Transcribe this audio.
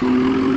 Música